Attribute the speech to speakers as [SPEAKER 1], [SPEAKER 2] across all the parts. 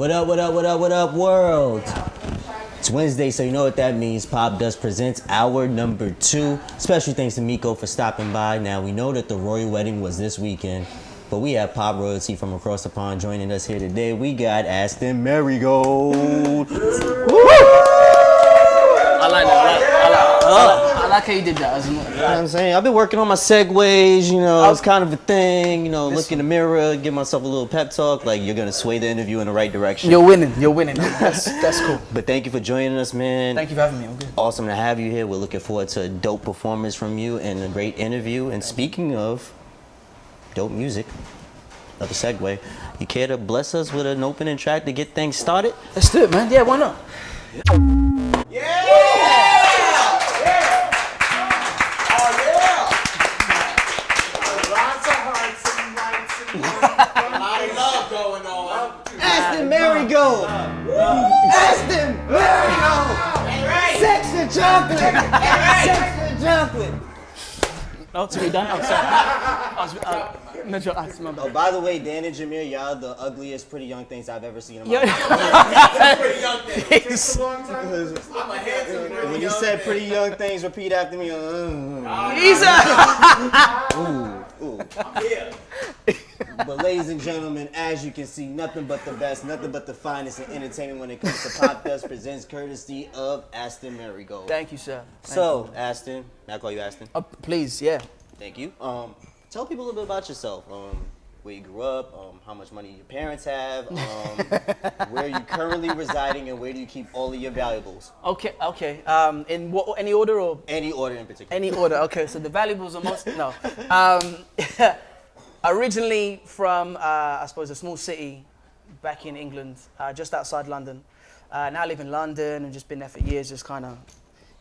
[SPEAKER 1] What up, what up, what up, what up, world? It's Wednesday, so you know what that means. Pop Dust presents hour number two. Special thanks to Miko for stopping by. Now, we know that the royal wedding was this weekend, but we have pop royalty from across the pond joining us here today. We got Aston Merrygold.
[SPEAKER 2] I like that. I like, I like, I like, like how you did that.
[SPEAKER 1] You know what I'm saying? I've been working on my segues, you know, it's kind of a thing, you know, look in the mirror, give myself a little pep talk, like you're gonna sway the interview in the right direction.
[SPEAKER 2] You're winning. You're winning. That's that's cool.
[SPEAKER 1] But thank you for joining us, man.
[SPEAKER 2] Thank you for having me. I'm good.
[SPEAKER 1] Awesome to have you here. We're looking forward to a dope performance from you and a great interview. And speaking of dope music, another segue, you care to bless us with an opening track to get things started?
[SPEAKER 2] Let's do it, man. Yeah, why not?
[SPEAKER 3] Lots
[SPEAKER 2] No, to be done. I'm sorry. I was, uh, no, I- my
[SPEAKER 1] Oh, by the way, Dan and Jameer, y'all the ugliest pretty young things I've ever seen in my
[SPEAKER 2] Yeah.
[SPEAKER 1] life.
[SPEAKER 3] Pretty young thing. Takes a long time. I'm a handsome pretty
[SPEAKER 1] When you
[SPEAKER 3] young
[SPEAKER 1] said pretty young things, repeat after me. Uh,
[SPEAKER 2] He's
[SPEAKER 1] ooh, ooh.
[SPEAKER 3] I'm here.
[SPEAKER 1] But ladies and gentlemen, as you can see, nothing but the best, nothing but the finest in entertainment when it comes to Pop Dust presents courtesy of Aston Merrygold.
[SPEAKER 2] Thank you, sir. Thank
[SPEAKER 1] so, Aston, may I call you Aston?
[SPEAKER 2] you. Uh, please, yeah.
[SPEAKER 1] Thank you. Um, tell people a little bit about yourself. Um, where you grew up, um, how much money your parents have, um, where you currently residing, and where do you keep all of your valuables?
[SPEAKER 2] Okay, okay. Um, in what any order or
[SPEAKER 1] Any order in particular.
[SPEAKER 2] Any order. Okay, so the valuables are most no. Originally from uh, I suppose a small city back in England, uh, just outside London. Uh, now I live in London and just been there for years, just kind of,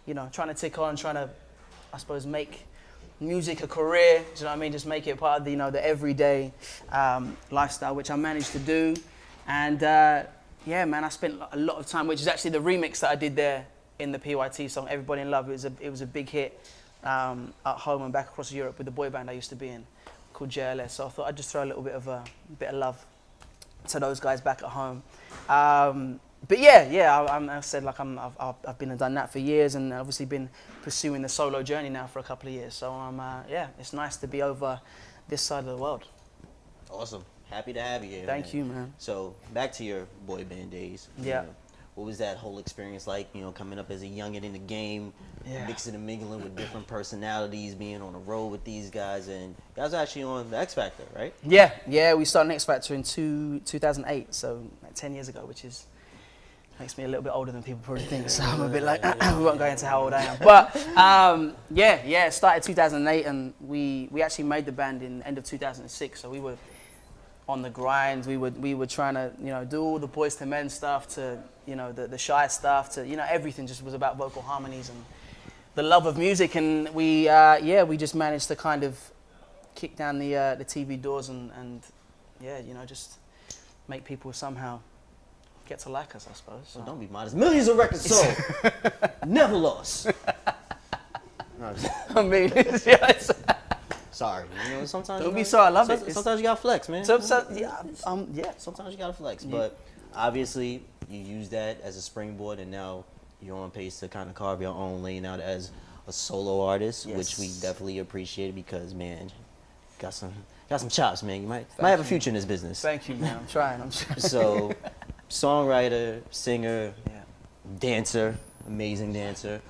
[SPEAKER 2] you know, trying to tick on, trying to, I suppose, make music a career. Do you know what I mean? Just make it part of the, you know, the everyday um, lifestyle, which I managed to do. And uh, yeah, man, I spent a lot of time, which is actually the remix that I did there in the PYT song, "Everybody in Love." It was a, it was a big hit um, at home and back across Europe with the boy band I used to be in, called JLS. So I thought I'd just throw a little bit of a bit of love to those guys back at home. Um, but yeah, yeah, I, I'm, I said like I'm, I've, I've been and done that for years, and obviously been pursuing the solo journey now for a couple of years. So um, uh, yeah, it's nice to be over this side of the world.
[SPEAKER 1] Awesome. Happy to have you here.
[SPEAKER 2] Thank you, man.
[SPEAKER 1] So back to your boy band days. you
[SPEAKER 2] Yeah.
[SPEAKER 1] know, what was that whole experience like? You know, coming up as a youngin in the game,
[SPEAKER 2] Yeah.
[SPEAKER 1] mixing and mingling with different personalities, being on the road with these guys, and you guys are actually on the X Factor, right?
[SPEAKER 2] Yeah, yeah, we started X Factor in two, 2008, so like 10 years ago, which is makes me a little bit older than people probably think. So I'm a bit like, we won't go into how old I am. But um, yeah, yeah, started 2008, and we we actually made the band in end of 2006. So we were on the grind. We were we were trying to you know do all the boys to men stuff to you know the the shy stuff to you know everything just was about vocal harmonies and the love of music. And we uh, yeah we just managed to kind of kick down the uh, the TV doors and, and yeah, you know, just make people somehow get to like us, I suppose. So.
[SPEAKER 1] So don't be modest. Millions of records sold, never lost. No,
[SPEAKER 2] I mean, yeah,
[SPEAKER 1] sorry. You know, sometimes
[SPEAKER 2] Don't
[SPEAKER 1] you
[SPEAKER 2] be sorry, I love it.
[SPEAKER 1] Sometimes you gotta flex, man.
[SPEAKER 2] so, so, yeah, um, yeah.
[SPEAKER 1] sometimes you gotta flex.
[SPEAKER 2] Yeah.
[SPEAKER 1] But obviously, you use that as a springboard, and now you're on pace to kind of carve your own lane out as a solo artist, which we definitely appreciate because, man, got some got some chops, man. You might might have a future in this business.
[SPEAKER 2] Thank you, man. I'm trying. I'm trying.
[SPEAKER 1] So, songwriter, singer,
[SPEAKER 2] yeah.
[SPEAKER 1] dancer, amazing dancer.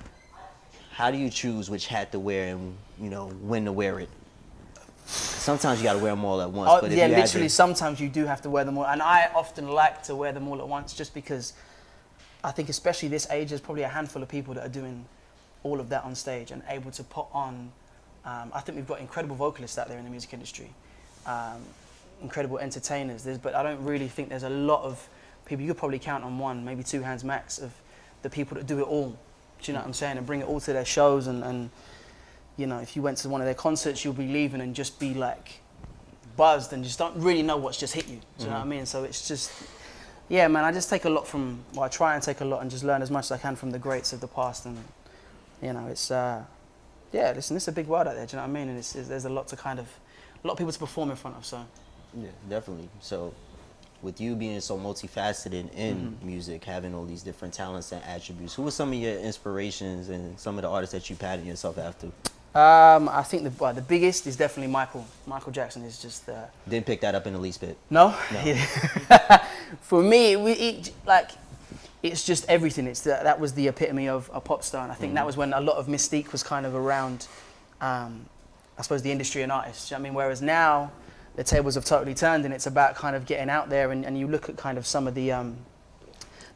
[SPEAKER 1] How do you choose which hat to wear and you know when to wear it? Sometimes you gotta wear them all at once.
[SPEAKER 2] Oh, yeah, literally.
[SPEAKER 1] to-
[SPEAKER 2] Sometimes you do have to wear them all, and I often like to wear them all at once, just because I think, especially this age, there's probably a handful of people that are doing all of that on stage and able to put on. Um, I think we've got incredible vocalists out there in the music industry, um, incredible entertainers. There's, but I don't really think there's a lot of people. You could probably count on one, maybe two hands max, of the people that do it all. Do you know what I'm saying? And bring it all to their shows and. and you know, if you went to one of their concerts, you'll be leaving and just be like buzzed and just don't really know what's just hit you. Do you know what I mean? So it's just, yeah, man, I just take a lot from, well, I try and take a lot and just learn as much as I can from the greats of the past. And, you know, it's, uh, yeah, listen, it's a big world out there, do you know what I mean? And it's, it's, there's a lot to kind of, a lot of people to perform in front of, so.
[SPEAKER 1] Yeah, definitely. So, with you being so multifaceted in
[SPEAKER 2] Mm-hmm.
[SPEAKER 1] music, having all these different talents and attributes, who were some of your inspirations and some of the artists that you patterned yourself after?
[SPEAKER 2] Um, I think the well, the biggest is definitely Michael. Michael Jackson is just uh,
[SPEAKER 1] Didn't pick that up in the least bit.
[SPEAKER 2] no.
[SPEAKER 1] No.
[SPEAKER 2] For me, it, it, like it's just everything. It's the, that was the epitome of a pop star, and I think that was when a lot of mystique was kind of around. Um, I suppose the industry and artists. you know I mean, whereas now the tables have totally turned, and it's about kind of getting out there, and, and you look at kind of some of the um,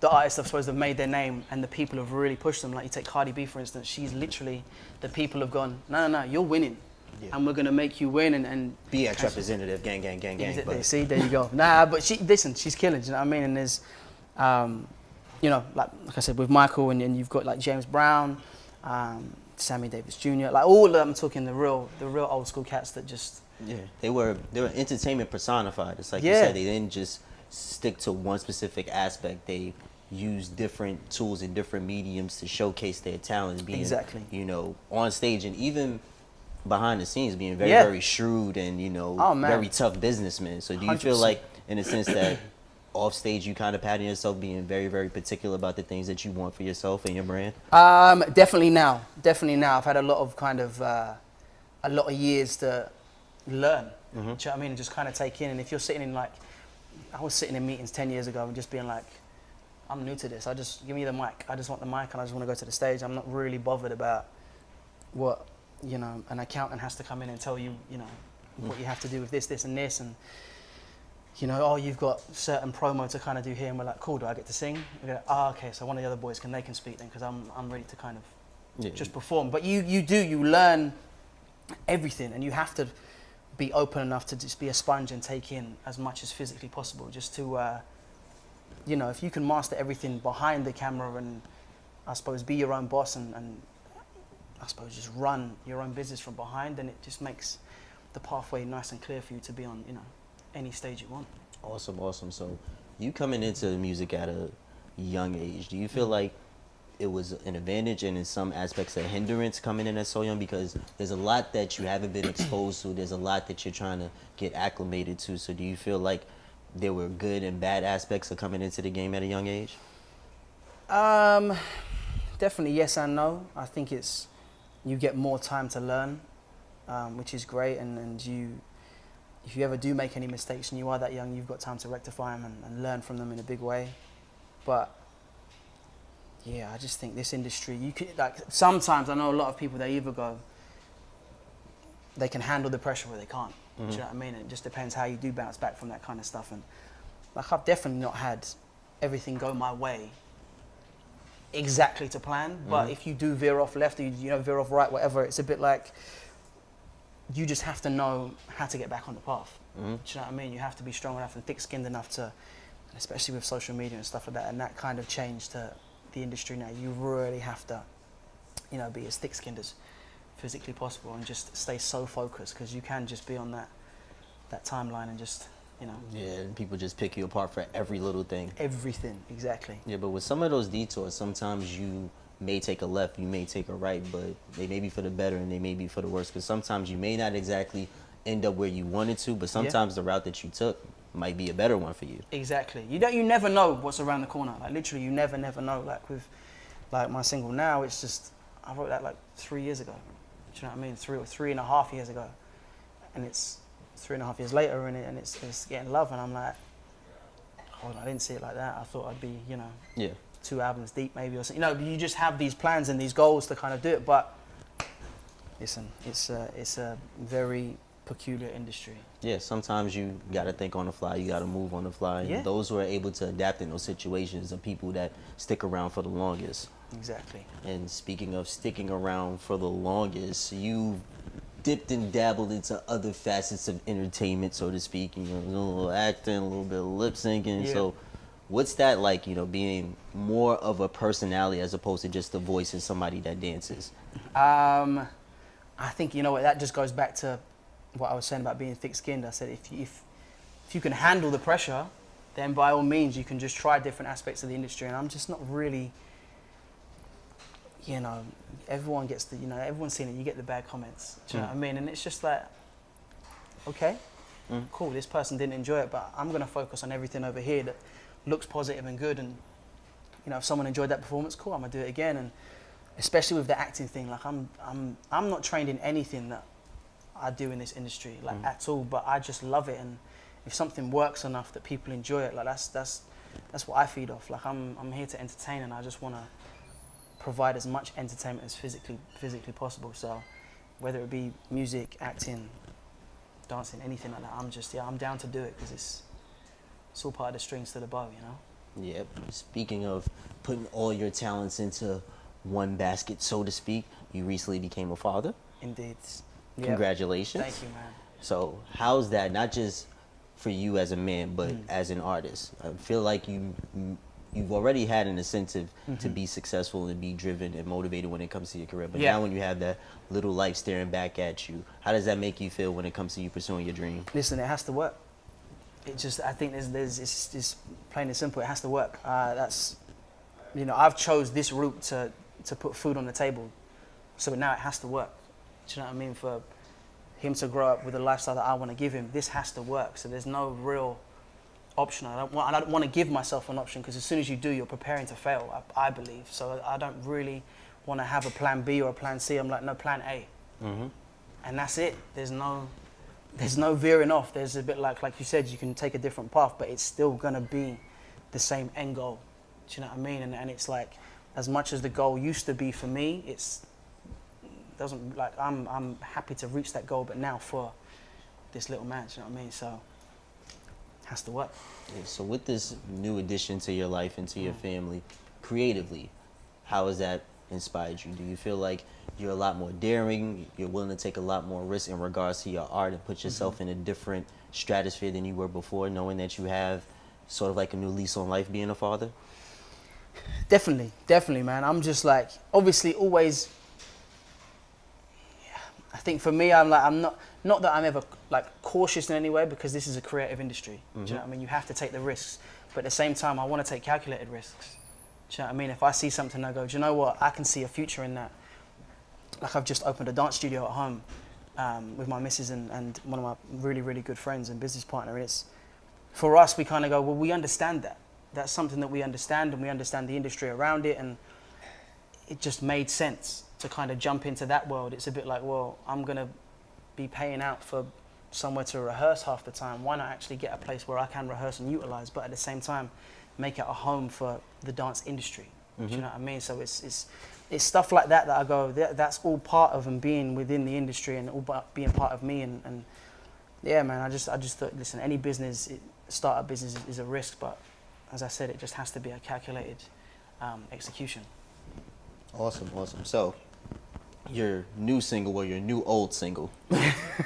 [SPEAKER 2] the artists, I suppose, have made their name, and the people have really pushed them. Like you take Cardi B, for instance, she's literally the people have gone, no, no, no, you're winning,
[SPEAKER 1] Yeah.
[SPEAKER 2] and we're gonna make you win, and, and
[SPEAKER 1] BX representative, gang, gang, gang, gang.
[SPEAKER 2] It- See, there you go. Nah, but she listen, she's killing. You know what I mean? And there's, um, you know, like like I said with Michael, and, and you've got like James Brown, um, Sammy Davis Jr. Like all of them, I'm talking the real, the real old school cats that just.
[SPEAKER 1] Yeah, they were they were entertainment personified. It's like you said, they didn't just stick to one specific aspect. They use different tools and different mediums to showcase their talents. Being,
[SPEAKER 2] Exactly.
[SPEAKER 1] You know, on stage and even behind the scenes, being very
[SPEAKER 2] Yeah.
[SPEAKER 1] very shrewd and you know
[SPEAKER 2] Oh,
[SPEAKER 1] very tough businessmen. So do you feel
[SPEAKER 2] 100%.
[SPEAKER 1] like, in a sense, that off stage you kind of pattern yourself being very very particular about the things that you want for yourself and your brand?
[SPEAKER 2] Um, definitely now, definitely now. I've had a lot of kind of uh, a lot of years to learn. Do you know what I mean? And just kind of take in. And if you're sitting in like, I was sitting in meetings ten years ago and just being like, I'm new to this. I just give me the mic. I just want the mic and I just want to go to the stage. I'm not really bothered about what you know an accountant has to come in and tell you. You know mm. what you have to do with this, this, and this, and you know, oh, you've got certain promo to kind of do here, and we're like, cool. Do I get to sing? We go, oh, okay. So one of the other boys can they can speak then because I'm I'm ready to kind of
[SPEAKER 1] Yeah.
[SPEAKER 2] just perform. But you you do you learn everything, and you have to be open enough to just be a sponge and take in as much as physically possible, just to uh, you know, if you can master everything behind the camera and I suppose be your own boss and, and I suppose just run your own business from behind, then it just makes the pathway nice and clear for you to be on, you know, any stage you want.
[SPEAKER 1] Awesome, awesome. So, you coming into music at a young age, do you feel like it was an advantage and in some aspects a hindrance coming in at so young? Because there's a lot that you haven't been exposed to. There's a lot that you're trying to get acclimated to. So, do you feel like there were good and bad aspects of coming into the game at a young age?
[SPEAKER 2] Um, definitely yes and no. I think it's you get more time to learn, um, which is great, and, and you if you ever do make any mistakes and you are that young, you've got time to rectify them and, and learn from them in a big way. But yeah, I just think this industry, you could like sometimes I know a lot of people they either go they can handle the pressure or they can't. Do you know what I mean? It just depends how you do bounce back from that kind of stuff. And like I've definitely not had everything go my way exactly to plan. But if you do veer off left or you, you know veer off right, whatever, it's a bit like you just have to know how to get back on the path.
[SPEAKER 1] Mhm.
[SPEAKER 2] Do you know what I mean? You have to be strong enough and thick-skinned enough to, especially with social media and stuff like that, and that kind of change to the industry now. You really have to, you know, be as thick-skinned as physically possible and just stay so focused because you can just be on that that timeline and just, you know,
[SPEAKER 1] Yeah, and people just pick you apart for every little thing.
[SPEAKER 2] everything exactly.
[SPEAKER 1] Yeah, but with some of those detours, sometimes you may take a left, you may take a right, but they may be for the better and they may be for the worse. Because sometimes you may not exactly end up where you wanted to, but sometimes the route that you took might be a better one for you.
[SPEAKER 2] Exactly. You don't. You never know what's around the corner. Like literally, you never, never know. Like with, like my single now, it's just I wrote that like three years ago. Do you know what I mean? Three or three and a half years ago, and it's three and a half years later, and, it, and it's, it's getting love, and I'm like, hold on, I didn't see it like that. I thought I'd be, you know,
[SPEAKER 1] Yeah.
[SPEAKER 2] two albums deep maybe or something. You know, you just have these plans and these goals to kind of do it. But listen, it's a, it's a very peculiar industry.
[SPEAKER 1] Yeah, sometimes you got to think on the fly, you got to move on the fly. And
[SPEAKER 2] Yeah.
[SPEAKER 1] those who are able to adapt in those situations are people that stick around for the longest.
[SPEAKER 2] Exactly.
[SPEAKER 1] And speaking of sticking around for the longest, you dipped and dabbled into other facets of entertainment, so to speak. You know, a little acting, a little bit of lip syncing.
[SPEAKER 2] Yeah.
[SPEAKER 1] So, what's that like? You know, being more of a personality as opposed to just a voice and somebody that dances.
[SPEAKER 2] Um, I think you know what that just goes back to what I was saying about being thick-skinned. I said if you, if if you can handle the pressure, then by all means you can just try different aspects of the industry. And I'm just not really, you know, everyone gets the you know everyone's seen it. You get the bad comments. Do you know hmm. what I mean? And it's just like, okay, hmm. cool, this person didn't enjoy it, but I'm gonna focus on everything over here that looks positive and good. And you know, if someone enjoyed that performance, cool, I'm gonna do it again. And especially with the acting thing, like I'm, I'm, I'm not trained in anything that I do in this industry, like mm. at all. But I just love it, and if something works enough that people enjoy it, like that's that's that's what I feed off. Like I'm, I'm here to entertain, and I just wanna provide as much entertainment as physically physically possible. So whether it be music, acting, dancing, anything like that, I'm just yeah, I'm down to do it because it's it's all part of the strings to the bow, you know.
[SPEAKER 1] Yep. Speaking of putting all your talents into one basket, so to speak, you recently became a father.
[SPEAKER 2] Indeed. Yep.
[SPEAKER 1] Congratulations.
[SPEAKER 2] Thank you, man.
[SPEAKER 1] So, how's that? Not just for you as a man, but
[SPEAKER 2] Mm.
[SPEAKER 1] as an artist. I feel like you you've already had an incentive to be successful and be driven and motivated when it comes to your career. But
[SPEAKER 2] Mm-hmm. Yeah.
[SPEAKER 1] now, when you have that little life staring back at you, how does that make you feel when it comes to you pursuing your dream?
[SPEAKER 2] Listen, it has to work. It just, I think there's, there's, it's, it's plain and simple. It has to work. Uh, that's, you know, I've chose this route to, to put food on the table, so now it has to work. Do you know what I mean? For him to grow up with the lifestyle that I want to give him, this has to work. So there's no real option. I don't want, I don't want to give myself an option because as soon as you do, you're preparing to fail. I, I believe. So I don't really want to have a plan B or a plan C. I'm like, no, plan A
[SPEAKER 1] Mm-hmm.
[SPEAKER 2] and that's it. There's no, there's no veering off. There's a bit like, like you said, you can take a different path, but it's still gonna be the same end goal. Do you know what I mean? And, and it's like, as much as the goal used to be for me, it's doesn't like I'm I'm happy to reach that goal, but now for this little match, you know what I mean? So has to work.
[SPEAKER 1] Yeah, So, with this new addition to your life and to
[SPEAKER 2] Mm.
[SPEAKER 1] your family, creatively, how has that inspired you? Do you feel like you're a lot more daring? You're willing to take a lot more risk in regards to your art and put
[SPEAKER 2] Mm-hmm.
[SPEAKER 1] yourself in a different stratosphere than you were before, knowing that you have sort of like a new lease on life being a father?
[SPEAKER 2] Definitely, definitely, man. I'm just like, obviously, always. I think for me, I'm like, I'm not, not that I'm ever like cautious in any way because this is a creative industry. Do you know what I mean? You have to take the risks, but at the same time, I want to take calculated risks. Do you know what I mean? If I see something, I go, do you know what? I can see a future in that. Like I've just opened a dance studio at home um, with my missus and, and one of my really, really good friends and business partner. And it's for us, we kind of go, well, we understand that. That's something that we understand, and we understand the industry around it, and it just made sense to kind of jump into that world. It's a bit like, well, I'm gonna be paying out for somewhere to rehearse half the time. Why not actually get a place where I can rehearse and utilize, but at the same time, make it a home for the dance industry. Do you know what I mean? So it's it's it's stuff like that that I go. That, that's all part of and being within the industry and all being part of me and, and yeah, man. I just I just thought, listen, any business, it, startup business is, is a risk, but as I said, it just has to be a calculated um, execution.
[SPEAKER 1] Awesome, awesome. So, your new single or your new old single,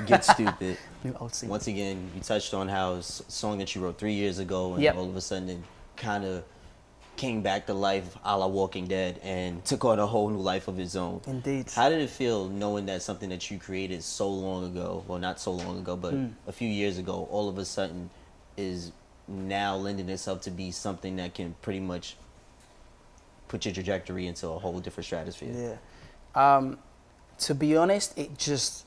[SPEAKER 1] Get Stupid.
[SPEAKER 2] New old scene.
[SPEAKER 1] Once again, you touched on how a song that you wrote three years ago, and
[SPEAKER 2] Yep.
[SPEAKER 1] all of a sudden it kind of came back to life a la Walking Dead and took on a whole new life of its own.
[SPEAKER 2] Indeed.
[SPEAKER 1] How did it feel knowing that something that you created so long ago, well, not so long ago, but
[SPEAKER 2] Mm.
[SPEAKER 1] a few years ago, all of a sudden is now lending itself to be something that can pretty much put your trajectory into a whole different stratosphere?
[SPEAKER 2] Yeah. Um, to be honest, it just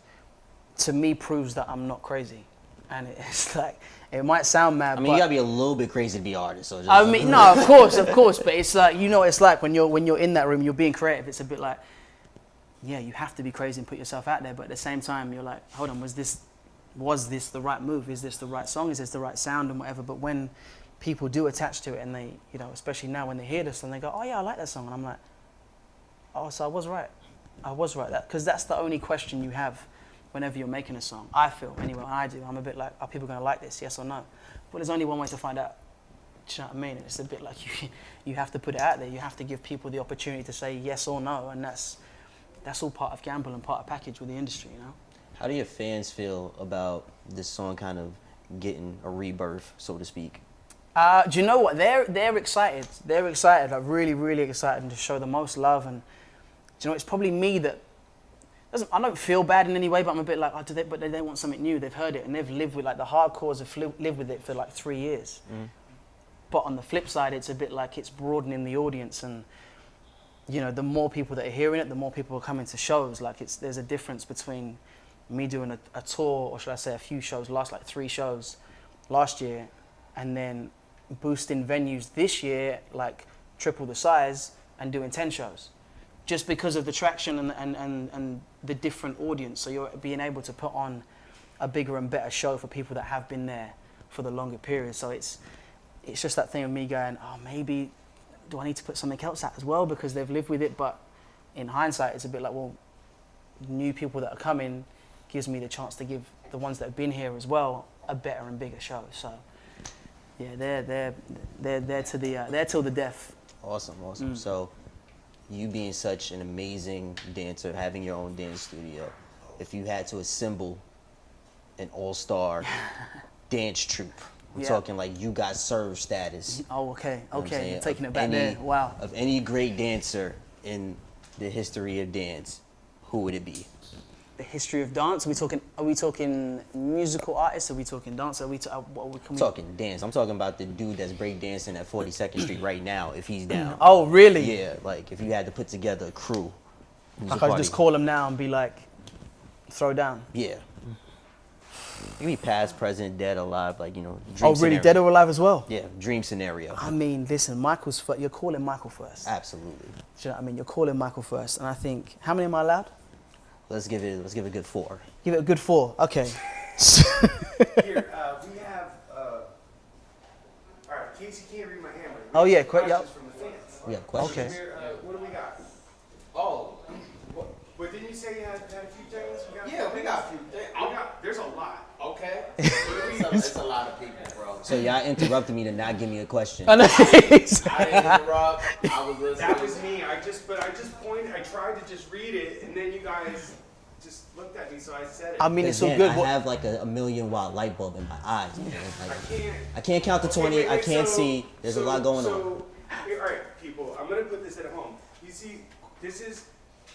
[SPEAKER 2] to me proves that I'm not crazy, and it's like it might sound mad.
[SPEAKER 1] I mean, you gotta be a little bit crazy to be an artist. So just,
[SPEAKER 2] I mean, no, of course, of course, but it's like you know, what it's like when you're when you're in that room, you're being creative. It's a bit like, yeah, you have to be crazy and put yourself out there, but at the same time, you're like, hold on, was this was this the right move? Is this the right song? Is this the right sound and whatever? But when people do attach to it, and they, you know, especially now when they hear this and they go, oh yeah, I like that song, and I'm like, oh, so I was right, I was right, that because that's the only question you have whenever you're making a song. I feel anyway, I do. I'm a bit like, are people gonna like this? Yes or no? But there's only one way to find out. Do you know what I mean? It's a bit like you, you have to put it out there. You have to give people the opportunity to say yes or no, and that's that's all part of gamble and part of package with the industry, you know.
[SPEAKER 1] How do your fans feel about this song kind of getting a rebirth, so to speak?
[SPEAKER 2] Uh, do you know what? They're they're excited. They're excited. Like really, really excited to show the most love. And you know, it's probably me that doesn't. I don't feel bad in any way, but I'm a bit like, oh, do they? But they, they want something new. They've heard it and they've lived with like the hardcores have fli- lived with it for like three years. Mm. But on the flip side, it's a bit like it's broadening the audience and. You know, the more people that are hearing it, the more people are coming to shows. Like it's there's a difference between me doing a, a tour, or should I say a few shows, last like three shows last year, and then boosting venues this year, like triple the size, and doing 10 shows. Just because of the traction and, and, and, and the different audience. So you're being able to put on a bigger and better show for people that have been there for the longer period. So it's, it's just that thing of me going, oh, maybe do I need to put something else out as well because they've lived with it? But in hindsight, it's a bit like, well, new people that are coming gives me the chance to give the ones that have been here as well a better and bigger show. So yeah, they're they're they're they're to the uh, they're till the death.
[SPEAKER 1] Awesome, awesome. So, you being such an amazing dancer, having your own dance studio, if you had to assemble an all-star dance troupe, we're
[SPEAKER 2] Yeah.
[SPEAKER 1] talking like you got serve status.
[SPEAKER 2] Oh, okay,
[SPEAKER 1] you know what I'm
[SPEAKER 2] okay, you're taking it back
[SPEAKER 1] any-
[SPEAKER 2] there. Wow.
[SPEAKER 1] Of any great dancer in the history of dance, who would it be?
[SPEAKER 2] The history of dance. Are we talking? Are we talking musical artists? Are we talking dance? Are we? ta- are we
[SPEAKER 1] talking dance. I'm talking about the dude that's breakdancing at 42nd Street right now. If he's down.
[SPEAKER 2] Oh, really?
[SPEAKER 1] Yeah, like if you had to put together a crew.
[SPEAKER 2] Like I
[SPEAKER 1] could
[SPEAKER 2] just call him now and be like, throw down.
[SPEAKER 1] Yeah. Could be past, present, dead, alive, like you know. Dream
[SPEAKER 2] oh, really?
[SPEAKER 1] scenario.
[SPEAKER 2] Dead or alive as well?
[SPEAKER 1] Yeah, dream scenario.
[SPEAKER 2] I mean, listen, Michael's. You're calling Michael first.
[SPEAKER 1] Absolutely.
[SPEAKER 2] Do you know what I mean? You're calling Michael first, and I think how many am I allowed?
[SPEAKER 1] Let's give it. Let's give it a good four.
[SPEAKER 2] Give it a good four. Okay.
[SPEAKER 3] Here, uh, we have, uh, all right, Casey can't read my handwriting.
[SPEAKER 2] Oh, yeah,
[SPEAKER 3] have
[SPEAKER 2] quick, yep.
[SPEAKER 3] questions from the fans.
[SPEAKER 1] We have questions.
[SPEAKER 2] Okay.
[SPEAKER 3] Here, uh, what do we got? Oh, what, but didn't you say you had, had a few things? We got
[SPEAKER 4] Yeah, we got a few things.
[SPEAKER 3] Got, there's a lot.
[SPEAKER 4] Okay. it's, a, it's a lot of people, bro.
[SPEAKER 1] So y'all interrupted me to not give me a question.
[SPEAKER 2] I know.
[SPEAKER 4] I didn't interrupt. I was listening.
[SPEAKER 3] That was me. I just, but I just pointed, I tried to just read it, and then you guys just looked at me, so I said it.
[SPEAKER 2] I mean, it's so
[SPEAKER 1] Again,
[SPEAKER 2] good.
[SPEAKER 1] I have like a, a million watt light bulb in my eyes. Man.
[SPEAKER 3] I
[SPEAKER 1] Like,
[SPEAKER 3] can't.
[SPEAKER 1] I can't count to
[SPEAKER 3] Okay,
[SPEAKER 1] 20.
[SPEAKER 3] wait,
[SPEAKER 1] I can't
[SPEAKER 3] so-
[SPEAKER 1] see. There's a lot going on.
[SPEAKER 3] Here, all right, people. I'm gonna put this at home. You see, this is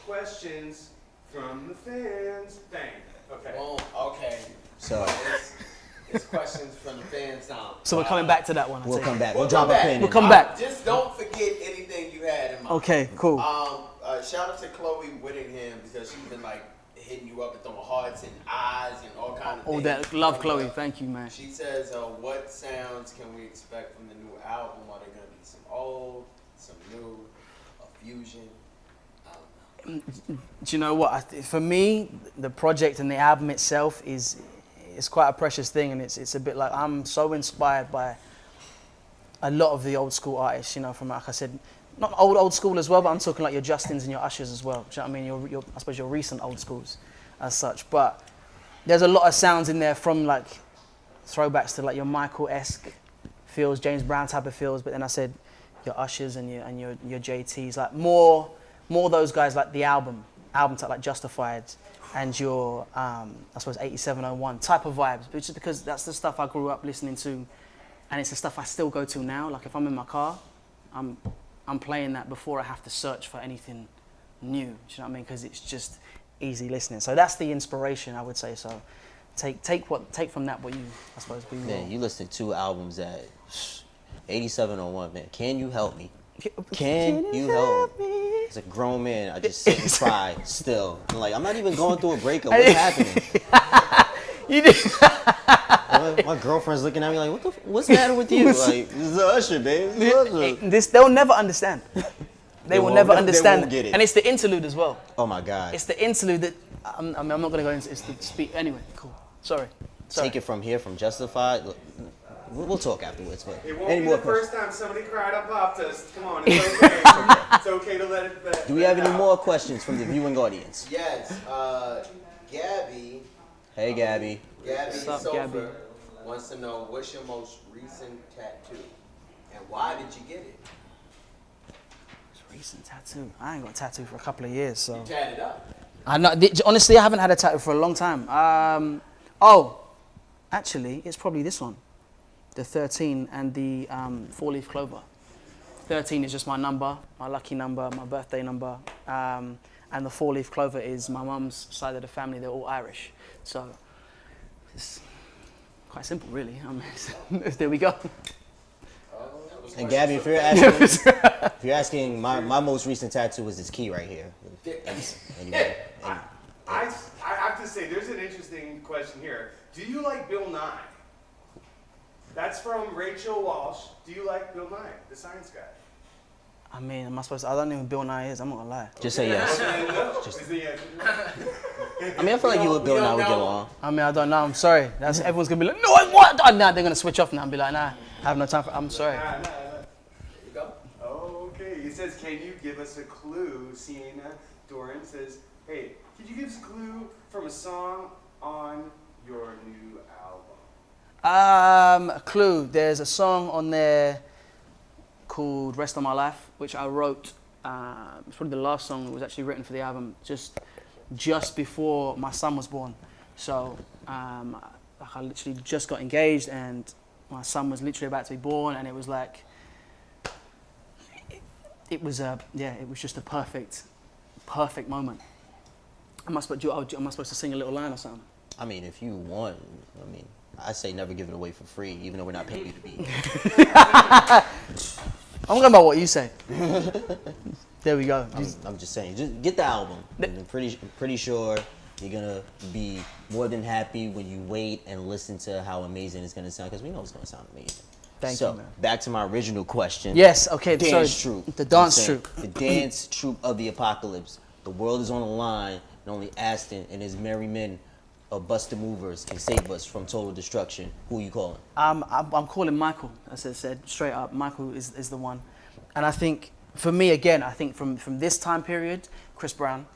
[SPEAKER 3] questions from the fans. Bang. Okay.
[SPEAKER 4] Boom. Okay.
[SPEAKER 1] So
[SPEAKER 4] It's, it's questions from the fans now.
[SPEAKER 2] so we're coming back to that one. I
[SPEAKER 1] we'll
[SPEAKER 2] take
[SPEAKER 1] come back.
[SPEAKER 4] We'll
[SPEAKER 1] We'll drop
[SPEAKER 4] come
[SPEAKER 1] a
[SPEAKER 4] back.
[SPEAKER 1] pin.
[SPEAKER 2] We'll come
[SPEAKER 1] it.
[SPEAKER 2] back.
[SPEAKER 4] Just don't forget anything you had in mind.
[SPEAKER 2] Okay, cool.
[SPEAKER 4] Um, uh, shout out to Chloe Whittingham because she's been like hitting you up and throwing hearts and eyes and all kind of
[SPEAKER 2] All
[SPEAKER 4] things.
[SPEAKER 2] that love, Chloe. Thank you, man.
[SPEAKER 4] She says, uh, "What sounds can we expect from the new album? Are there gonna be some old, some new, a fusion?" Don't know.
[SPEAKER 2] Do you know what? For me, the project and the album itself is it's quite a precious thing, and it's it's a bit like I'm so inspired by a lot of the old school artists. You know, from like I said, not old old school as well, but I'm talking like your Justins and your Ushers as well. Do you know what I mean? Your, your I suppose your recent old schools, as such. But there's a lot of sounds in there from like throwbacks to like your Michael esque feels, James Brown type of feels. But then I said your Ushers and your and your your JTs, like more more those guys like the album album type like Justified and your um, I suppose 8701 type of vibes. But just because that's the stuff I grew up listening to, and it's the stuff I still go to now. Like if I'm in my car, I'm I'm playing that before I have to search for anything new. Do you know what I mean? Because it's just easy listening. So that's the inspiration I would say. So take take what take from that what you I suppose we will.
[SPEAKER 1] Man, you listened to two albums at 8701, man. Can you help me? Can you help
[SPEAKER 2] me?
[SPEAKER 1] As a grown man, I just sit and cry still. I'm like, I'm not even going through a breakup. What's happening?
[SPEAKER 2] You did.
[SPEAKER 1] my, my girlfriend's looking at me like, what the, what's the matter with you? Like, this is the Usher, babe. This is Usher.
[SPEAKER 2] this they'll never understand. They, will
[SPEAKER 1] won't-
[SPEAKER 2] never
[SPEAKER 1] they
[SPEAKER 2] understand.
[SPEAKER 1] won't get it.
[SPEAKER 2] And it's the interlude as well.
[SPEAKER 1] Oh my God.
[SPEAKER 2] It's the interlude that I'm, I mean, I'm not going to go into. It's the speak. Anyway, cool. Sorry. Sorry.
[SPEAKER 1] Take it from here, from Justified. We'll, we'll talk afterwards. But
[SPEAKER 3] It won't
[SPEAKER 1] any
[SPEAKER 3] be
[SPEAKER 1] more
[SPEAKER 3] the
[SPEAKER 1] questions?
[SPEAKER 3] first time somebody cried on Pop Dust. Come on, it's okay. it's okay to let it. Let,
[SPEAKER 1] Do we have any
[SPEAKER 3] out.
[SPEAKER 1] more questions from the viewing audience?
[SPEAKER 4] Yes. Uh, Gabby.
[SPEAKER 1] Hey, Gabby.
[SPEAKER 4] Gabby
[SPEAKER 2] What's up,
[SPEAKER 4] Sofer
[SPEAKER 2] Gabby?
[SPEAKER 4] wants to know what's your most recent tattoo and why did you get it?
[SPEAKER 2] Recent tattoo. I ain't got a tattoo for a couple of years, so.
[SPEAKER 4] You tatted up.
[SPEAKER 2] I know, honestly, I haven't had a tattoo for a long time. Um, oh, actually, it's probably this one, the 13 and the um, four-leaf clover. 13 is just my number, my lucky number, my birthday number, um, and the four-leaf clover is my mum's side of the family. They're all Irish, so it's quite simple, really. I mean, there we go.
[SPEAKER 1] And Gabby, if you're asking, if you're asking, my, my most recent tattoo is this key right here. Anyway, and-
[SPEAKER 3] I, I have to say there's an interesting question here. Do you like Bill Nye? That's from Rachel Walsh. Do you like Bill Nye, the science guy?
[SPEAKER 2] I mean, am I supposed to, I don't know who Bill Nye is, I'm not gonna lie.
[SPEAKER 1] Just say yes.
[SPEAKER 3] Just, no. Is the answer no?
[SPEAKER 1] I mean, I feel like you and Bill
[SPEAKER 4] We
[SPEAKER 1] and I would get along.
[SPEAKER 2] I mean, I don't know, I'm sorry. That's, everyone's gonna be like, no, what? Oh, nah, they're gonna switch off now and be like, nah, I have no time for, I'm sorry.
[SPEAKER 3] Nah, nah, nah.
[SPEAKER 4] You go.
[SPEAKER 3] Okay, he says, can you give us a clue? Sienna Doran says, hey, could you give us a clue from a song on your new album?
[SPEAKER 2] Um, a clue. There's a song on there called "Rest of My Life," which I wrote. Um, it's probably the last song that was actually written for the album, just just before my son was born. So, um, I literally just got engaged, and my son was literally about to be born, and it was like, it, it was a yeah, it was just a perfect, perfect moment. Am I supposed to, am I supposed to sing a little line or something?
[SPEAKER 1] I mean, if you want, I mean, I say never give it away for free, even though we're not paying you to be.
[SPEAKER 2] I'm going by what you say. there we go.
[SPEAKER 1] I'm, I'm just saying, just get the album. I'm pretty, pretty sure you're gonna be more than happy when you wait and listen to how amazing it's gonna sound, because we know it's gonna sound amazing.
[SPEAKER 2] Thank
[SPEAKER 1] so,
[SPEAKER 2] you, man.
[SPEAKER 1] back to my original question.
[SPEAKER 2] Yes, okay,
[SPEAKER 1] Dance
[SPEAKER 2] sorry.
[SPEAKER 1] troupe.
[SPEAKER 2] The dance troupe.
[SPEAKER 1] The dance troupe of the apocalypse. The world is on the line, and only Aston and his merry men of Buster Movers can save us from total destruction. Who are you calling?
[SPEAKER 2] Um, I'm, I'm calling Michael, as I said, straight up. Michael is, is the one. And I think, for me, again, I think from, from this time period, Chris Brown,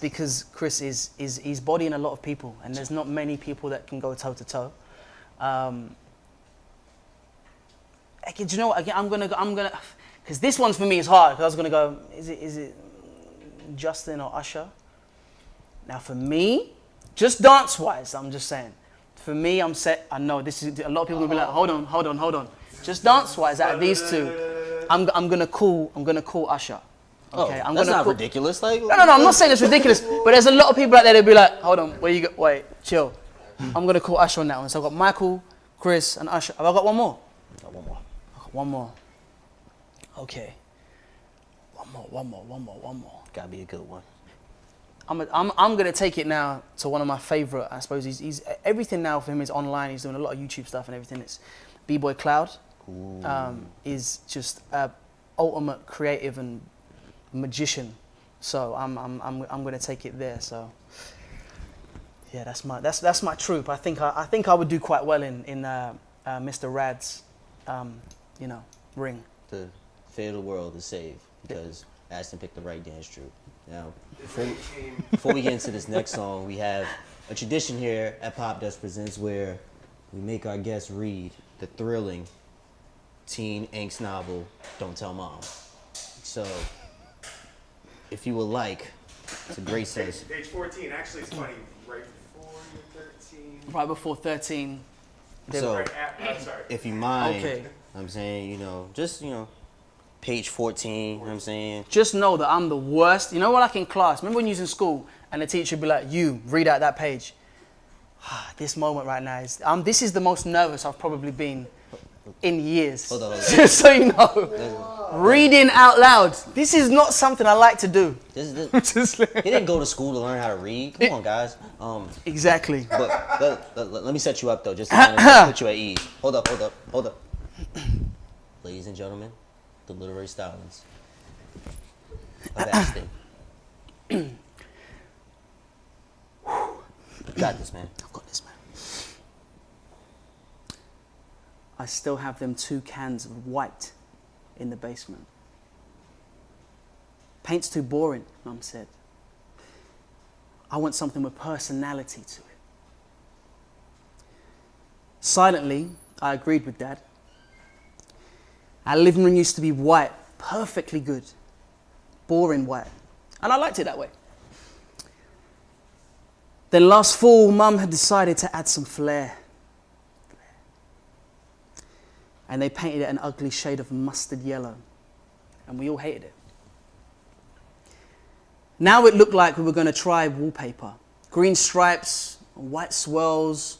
[SPEAKER 2] because Chris is, is he's bodying a lot of people, and there's not many people that can go toe to toe. Um, do you know what? Again, I'm gonna go, I'm gonna, because this one's for me is hard. Because I was gonna go, is it is it Justin or Usher? Now for me, just dance wise, I'm just saying. For me, I'm set. I know this is a lot of people will be like, hold on, hold on, hold on. Just dance wise, out of these two, I'm, I'm gonna call I'm gonna call Usher. Oh, okay,
[SPEAKER 1] oh,
[SPEAKER 2] I'm
[SPEAKER 1] that's
[SPEAKER 2] gonna
[SPEAKER 1] not
[SPEAKER 2] call,
[SPEAKER 1] ridiculous. Like,
[SPEAKER 2] no, no, no, I'm not saying it's ridiculous, but there's a lot of people out there that'll be like, hold on, where you go? Wait, chill. I'm gonna call Usher on that one. So I've got Michael, Chris, and Usher. Have I got one more?
[SPEAKER 1] Oh, one more.
[SPEAKER 2] I've got one more. Okay. One more, one more, one more, one more.
[SPEAKER 1] Gotta be a good one.
[SPEAKER 2] I'm, a, I'm, I'm gonna take it now to one of my favorite. I suppose he's, he's everything now for him is online. He's doing a lot of YouTube stuff and everything. It's B-Boy Cloud. Um, is just a ultimate creative and magician. So I'm, I'm, I'm, I'm gonna take it there. So yeah, that's my that's that's my troop. I think I, I think I would do quite well in in uh, uh, Mr. Rad's um, you know ring.
[SPEAKER 1] The fate of the world is saved because Aston picked the right dance troupe. Now, before we, before we get into this next song, we have a tradition here at Pop Dust Presents where we make our guests read the thrilling teen angst novel, Don't Tell Mom. So, if you would like, it's a great sense.
[SPEAKER 3] Page, page 14. Actually, it's funny. Right before 13.
[SPEAKER 2] Right before 13. they-
[SPEAKER 1] So,
[SPEAKER 3] Right at, I'm sorry.
[SPEAKER 1] if you mind,
[SPEAKER 2] Okay.
[SPEAKER 1] I'm saying, you know, just, you know, page 14, you know what I'm saying?
[SPEAKER 2] just know that I'm the worst. You know what, like in class, remember when you was in school and the teacher would be like, you, read out that page. this moment right now is, um, this is the most nervous I've probably been in years.
[SPEAKER 1] Hold on, hold on.
[SPEAKER 2] Just so you know. Reading out loud. This is not something I like to do.
[SPEAKER 1] This, this, he didn't go to school to learn how to read. Come on, guys. Um,
[SPEAKER 2] exactly.
[SPEAKER 1] but let, let- let me set you up though, just to kind of put you at ease. Hold up, hold up, hold up. Ladies and gentlemen, the literary stylings of Aston. Got this, man.
[SPEAKER 2] I've got this, man. I still have them two cans of white in the basement. Paint's too boring, Mum said. I want something with personality to it. Silently, I agreed with Dad. Our living room used to be white, perfectly good, boring white. And I liked it that way. Then last fall, Mum had decided to add some flair. And they painted it an ugly shade of mustard yellow. And we all hated it. Now it looked like we were going to try wallpaper green stripes, white swirls,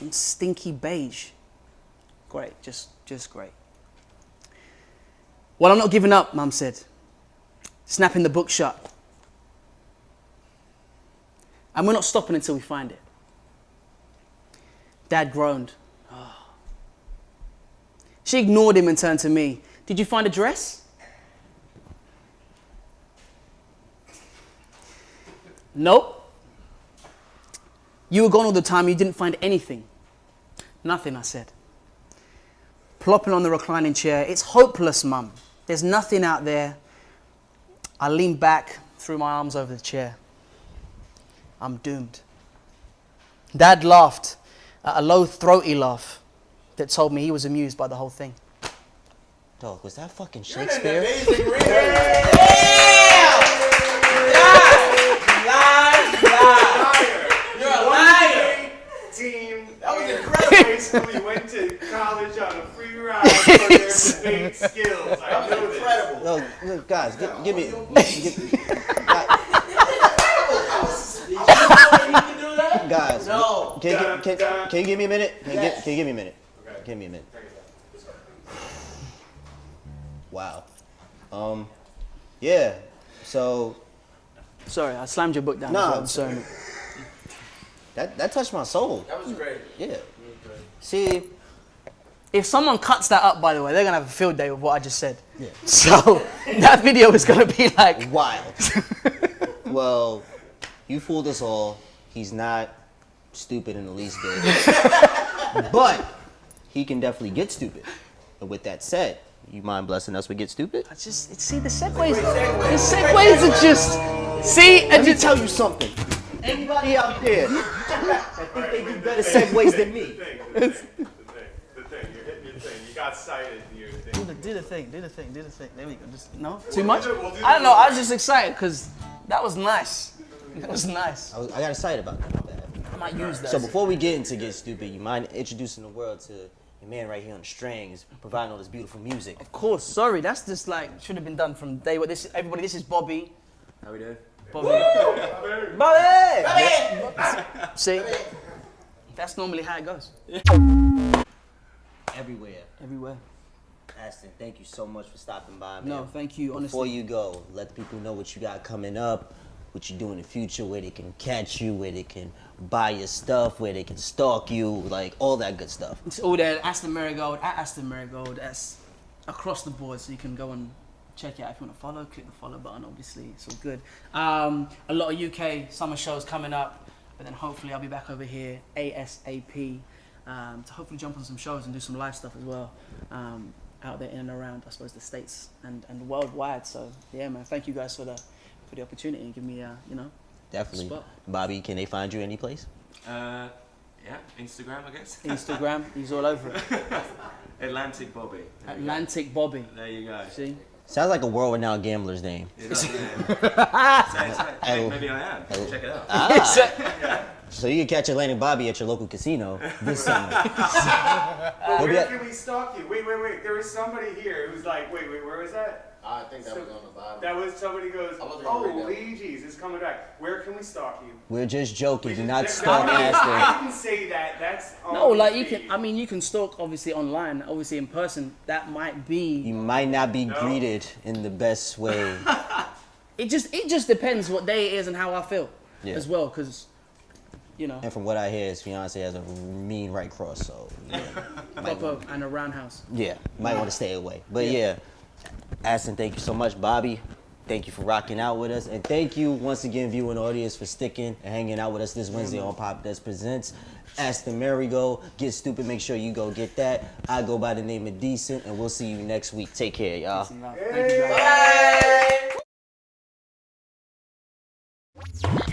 [SPEAKER 2] and stinky beige. Great, just, just great. Well, I'm not giving up, Mum said, snapping the book shut. And we're not stopping until we find it. Dad groaned. "Ah." She ignored him and turned to me. Did you find a dress? Nope. You were gone all the time, you didn't find anything. Nothing, I said. Plopping on the reclining chair, it's hopeless, Mum. There's nothing out there. I leaned back, threw my arms over the chair. I'm doomed. Dad laughed, a low, throaty laugh that told me he was amused by the whole thing.
[SPEAKER 1] Dog, was that fucking
[SPEAKER 4] You're an
[SPEAKER 1] Shakespeare?
[SPEAKER 4] amazing reader. You're a liar.
[SPEAKER 3] Team.
[SPEAKER 4] That was
[SPEAKER 3] in
[SPEAKER 4] incredible.
[SPEAKER 3] High school, you went to college on a free ride for their debate skills. I know
[SPEAKER 4] was
[SPEAKER 3] this.
[SPEAKER 4] incredible.
[SPEAKER 1] No, look, guys, give, give me. Give,
[SPEAKER 4] can
[SPEAKER 1] guys,
[SPEAKER 4] No.
[SPEAKER 1] can, you- can, can, can you give me a minute? Can, you,
[SPEAKER 4] Yes.
[SPEAKER 1] give, can you give me a minute?
[SPEAKER 3] Okay.
[SPEAKER 1] Give me a minute. Wow. Um, yeah. So
[SPEAKER 2] Sorry, I slammed your book down.
[SPEAKER 1] No.
[SPEAKER 2] as I'm sorry.
[SPEAKER 1] that that touched my soul.
[SPEAKER 4] That was great.
[SPEAKER 1] Yeah. See,
[SPEAKER 2] If someone cuts that up, by the way, they're gonna have a field day with what I just said.
[SPEAKER 1] Yeah.
[SPEAKER 2] So that video is gonna be like,
[SPEAKER 1] wild. well, you fooled us all. He's not stupid in the least bit. but he can definitely get stupid. And with that said, you mind blessing us with get stupid?
[SPEAKER 2] I just see the segues. The segues are just see and
[SPEAKER 1] Let me
[SPEAKER 2] just
[SPEAKER 1] tell you something. Anybody out there that think they do better the segues than me?
[SPEAKER 3] The thing, the thing, the thing. You're hitting your thing. You got cited in your
[SPEAKER 2] do
[SPEAKER 3] thing.
[SPEAKER 2] the, do the thing, do the thing, do the thing. There we go. Just no, too much.
[SPEAKER 3] do- we'll do
[SPEAKER 2] I don't know. I was just excited because that was nice. That was nice.
[SPEAKER 1] I, was, I got excited about that.
[SPEAKER 2] I might use that.
[SPEAKER 1] So before we get into get stupid, you mind introducing the world to your man right here on the strings, providing all this beautiful music.
[SPEAKER 2] of course, sorry. That's just like should have been done from day one. This everybody. This is Bobby.
[SPEAKER 4] How we doing?
[SPEAKER 2] Bobby. Bobby. See, that's normally how it goes.
[SPEAKER 1] Everywhere.
[SPEAKER 2] Everywhere.
[SPEAKER 1] Aston, thank you so much for stopping by, man.
[SPEAKER 2] No, thank you.
[SPEAKER 1] Before you go, let people know what you got coming up, what you do in the future, where they can catch you, where they can buy your stuff, where they can stalk you, like all that good stuff.
[SPEAKER 2] it's all there. Aston Merrygold at Aston Merrygold. That's across the board, so you can go and check it out if you want to follow. Click the follow button. Obviously, it's all good. Um, a lot of UK summer shows coming up, but then hopefully I'll be back over here ASAP um, to hopefully jump on some shows and do some live stuff as well. Um, out there in and around, I suppose, the states and, and worldwide. So yeah, man, thank you guys for the for the opportunity and give me, uh, you know,
[SPEAKER 1] Definitely.
[SPEAKER 2] Spot.
[SPEAKER 1] Bobby, can they find you any place?
[SPEAKER 5] Uh, yeah, Instagram, I guess.
[SPEAKER 2] Instagram. he's all over it.
[SPEAKER 5] Atlantic Bobby. There.
[SPEAKER 2] Atlantic Bobby.
[SPEAKER 5] There you go.
[SPEAKER 2] See.
[SPEAKER 1] Sounds like a world-renowned gambler's name.
[SPEAKER 5] Is that the name? So it's-
[SPEAKER 1] Oh.
[SPEAKER 5] Maybe I am. Check it out.
[SPEAKER 1] Ah. So you can catch Atlantic Bobby at your local casino this summer.
[SPEAKER 3] But where can we stalk you? Wait, wait, wait. There was somebody here who's like, wait, wait, where was that?
[SPEAKER 4] I think that was on the bottom.
[SPEAKER 3] That was somebody goes,
[SPEAKER 4] I wasn't gonna
[SPEAKER 3] oh,
[SPEAKER 4] read that.
[SPEAKER 3] Luigi's is coming back. Where can we stalk you?
[SPEAKER 1] We're just joking. Do
[SPEAKER 3] We
[SPEAKER 1] not
[SPEAKER 3] just-
[SPEAKER 1] stalk
[SPEAKER 3] I didn't-
[SPEAKER 1] Aston.
[SPEAKER 3] I didn't say that. That's
[SPEAKER 2] No, like
[SPEAKER 3] the
[SPEAKER 2] you can. I mean, you can stalk obviously online, obviously in person. That might be.
[SPEAKER 1] You might not be
[SPEAKER 3] No.
[SPEAKER 1] greeted in the best way.
[SPEAKER 2] It just it just depends what day it is and how I feel
[SPEAKER 1] Yeah.
[SPEAKER 2] as well, because you know,
[SPEAKER 1] And from what I hear, his fiance has a mean right cross, so yeah, might
[SPEAKER 2] proper and a roundhouse.
[SPEAKER 1] yeah, might want to stay away. But yeah, Aston, thank you so much, Bobby. Thank you for rocking out with us, and thank you once again, viewing audience, for sticking and hanging out with us this Wednesday on Pop Dust Presents. Aston Marigo, get stupid. Make sure you go get that. I go by the name of Decent, and we'll see you next week. Take care, y'all.
[SPEAKER 2] Thank you, guys.
[SPEAKER 4] Bye.